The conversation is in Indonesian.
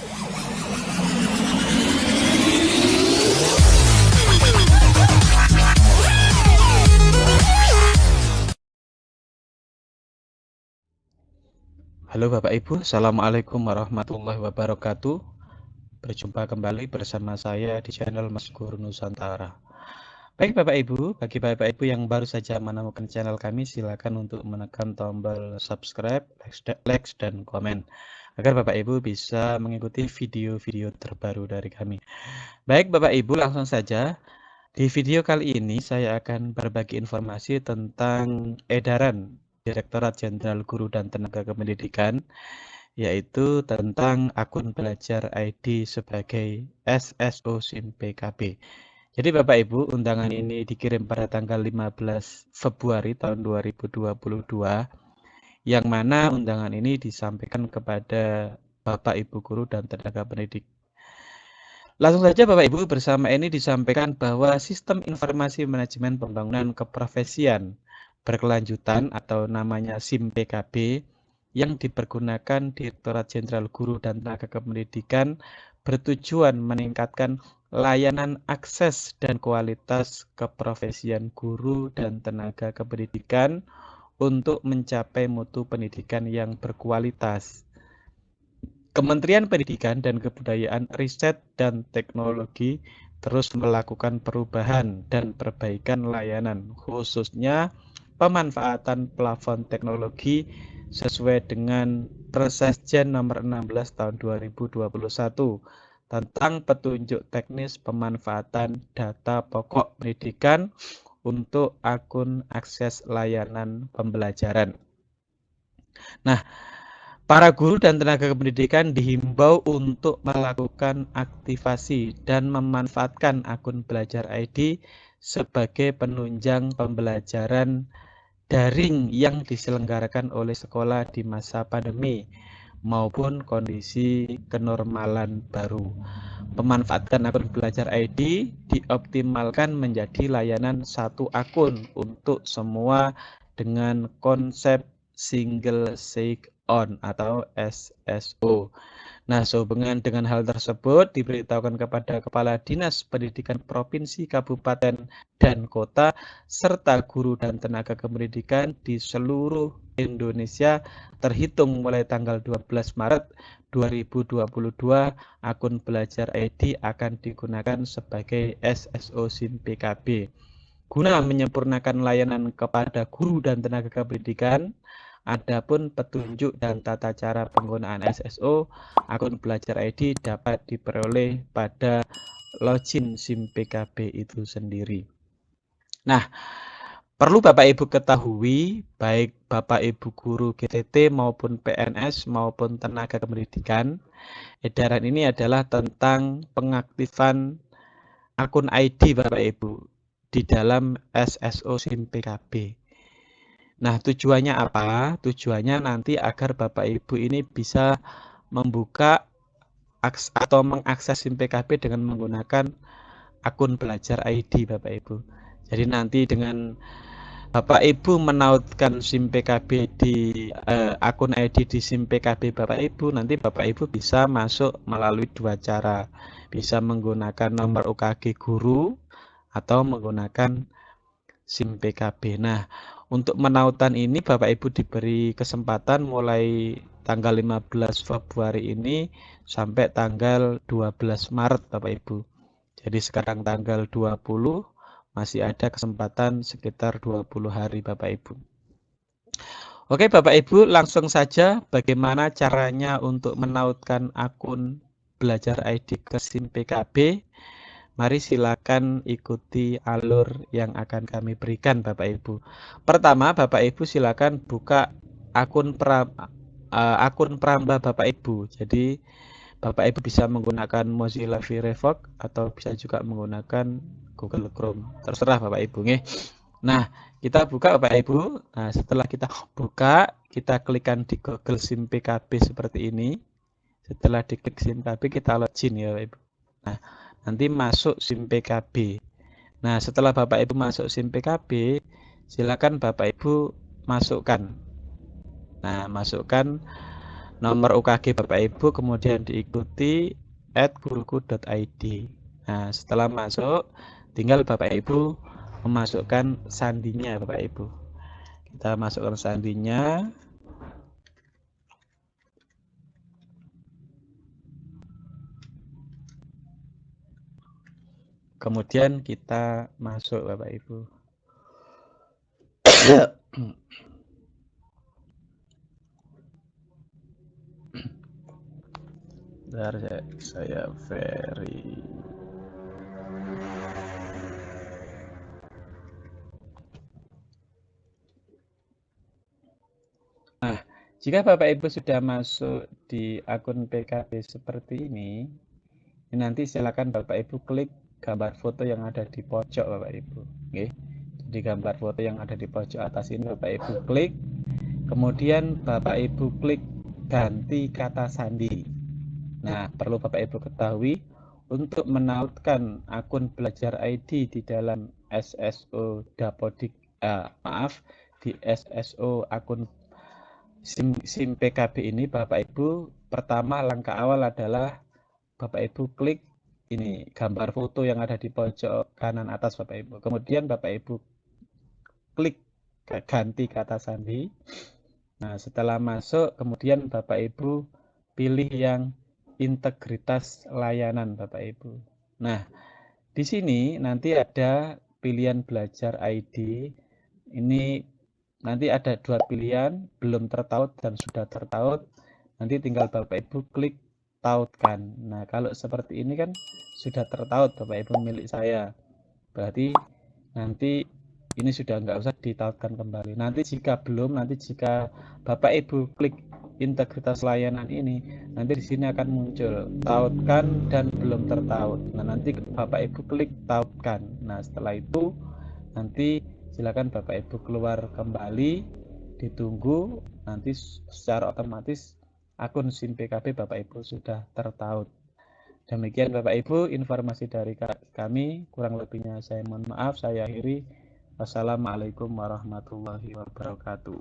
Halo Bapak Ibu, Assalamualaikum warahmatullahi wabarakatuh. Berjumpa kembali bersama saya di channel Mas Guru Nusantara. Baik Bapak Ibu, bagi Bapak Ibu yang baru saja menemukan channel kami silakan untuk menekan tombol subscribe, like, dan komen agar Bapak Ibu bisa mengikuti video-video terbaru dari kami. Baik Bapak Ibu, langsung saja. Di video kali ini saya akan berbagi informasi tentang edaran Direktorat Jenderal Guru dan Tenaga Kependidikan yaitu tentang akun belajar ID sebagai SSO SIM PKB. Jadi Bapak Ibu, undangan ini dikirim pada tanggal 15 Februari tahun 2022 yang mana undangan ini disampaikan kepada Bapak Ibu guru dan tenaga pendidik. Langsung saja Bapak Ibu bersama ini disampaikan bahwa sistem informasi manajemen pembangunan keprofesian berkelanjutan atau namanya SIM PKB yang dipergunakan Direktorat Jenderal Guru dan Tenaga Kependidikan bertujuan meningkatkan layanan akses dan kualitas keprofesian guru dan tenaga kependidikan untuk mencapai mutu pendidikan yang berkualitas. Kementerian Pendidikan dan Kebudayaan Riset dan Teknologi terus melakukan perubahan dan perbaikan layanan khususnya pemanfaatan plafon teknologi sesuai dengan Persesjen nomor 16 tahun 2021 tentang petunjuk teknis pemanfaatan data pokok pendidikan untuk akun akses layanan pembelajaran. Nah, para guru dan tenaga pendidikan dihimbau untuk melakukan aktivasi dan memanfaatkan akun belajar ID sebagai penunjang pembelajaran daring yang diselenggarakan oleh sekolah di masa pandemi maupun kondisi kenormalan baru. Pemanfaatan akun belajar ID dioptimalkan menjadi layanan satu akun untuk semua dengan konsep single sign on atau SSO. Nah, sehubungan dengan hal tersebut diberitahukan kepada Kepala Dinas Pendidikan Provinsi, Kabupaten, dan Kota, serta guru dan tenaga kependidikan di seluruh Indonesia terhitung mulai tanggal 12 Maret 2022 akun belajar ID akan digunakan sebagai SSO SIM PKB guna menyempurnakan layanan kepada guru dan tenaga kependidikan Adapun petunjuk dan tata cara penggunaan SSO akun belajar ID dapat diperoleh pada login SIM PKB itu sendiri. Nah, perlu Bapak Ibu ketahui, baik Bapak Ibu guru GTT maupun PNS maupun tenaga kependidikan, edaran ini adalah tentang pengaktifan akun ID Bapak Ibu di dalam SSO SIM PKB. Nah, tujuannya apa? Tujuannya nanti agar Bapak Ibu ini bisa membuka atau mengakses SIM PKB dengan menggunakan akun belajar ID Bapak Ibu. Jadi nanti dengan Bapak Ibu menautkan SIM PKB di eh, akun ID di SIM PKB Bapak Ibu, nanti Bapak Ibu bisa masuk melalui dua cara. Bisa menggunakan nomor UKG guru atau menggunakan SIM PKB. Nah, untuk menautan ini Bapak Ibu diberi kesempatan mulai tanggal 15 Februari ini sampai tanggal 12 Maret Bapak Ibu. Jadi sekarang tanggal 20 masih ada kesempatan sekitar 20 hari Bapak Ibu. Oke Bapak Ibu langsung saja bagaimana caranya untuk menautkan akun belajar ID ke SIM PKB. Mari silakan ikuti alur yang akan kami berikan Bapak Ibu. Pertama, Bapak Ibu silakan buka akun pra, uh, akun Pramba Bapak Ibu. Jadi Bapak Ibu bisa menggunakan Mozilla Firefox atau bisa juga menggunakan Google Chrome. Terserah Bapak Ibu nih. Nah, kita buka Bapak Ibu. Nah, setelah kita buka, kita klikkan di Google SIM PKB seperti ini. Setelah diklik SIM PKB, kita login ya Bapak Ibu. Nah, nanti masuk SIM PKB. Nah, setelah Bapak Ibu masuk SIM PKB, silakan Bapak Ibu masukkan. Nah, masukkan nomor UKG Bapak Ibu kemudian diikuti at guruku.id nah setelah masuk tinggal Bapak Ibu memasukkan sandinya Bapak Ibu kita masukkan sandinya kemudian kita masuk Bapak Ibu. Bentar saya, saya very Nah, jika Bapak Ibu sudah masuk di akun PKB seperti ini, nanti silakan Bapak Ibu klik gambar foto yang ada di pojok Bapak Ibu. Oke. Jadi gambar foto yang ada di pojok atas ini Bapak Ibu klik. Kemudian Bapak Ibu klik ganti kata sandi. Nah, perlu Bapak Ibu ketahui untuk menautkan akun belajar ID di dalam SSO Dapodik eh, maaf di SSO akun SIM, SIM PKB ini Bapak Ibu pertama langkah awal adalah Bapak Ibu klik ini gambar foto yang ada di pojok kanan atas Bapak Ibu. Kemudian Bapak Ibu klik ganti kata sandi. Nah, setelah masuk kemudian Bapak Ibu pilih yang integritas layanan Bapak Ibu. Nah, di sini nanti ada pilihan belajar ID. Ini nanti ada dua pilihan, belum tertaut dan sudah tertaut. Nanti tinggal Bapak Ibu klik tautkan. Nah, kalau seperti ini kan sudah tertaut Bapak Ibu milik saya. Berarti nanti ini sudah nggak usah ditautkan kembali. Nanti jika belum, nanti jika Bapak Ibu klik integritas layanan ini nanti di sini akan muncul tautkan dan belum tertaut nah nanti Bapak Ibu klik tautkan nah setelah itu nanti silakan Bapak Ibu keluar kembali ditunggu nanti secara otomatis akun SIM PKB Bapak Ibu sudah tertaut. Demikian Bapak Ibu informasi dari kami. Kurang lebihnya saya mohon maaf. Saya akhiri. Wassalamualaikum warahmatullahi wabarakatuh.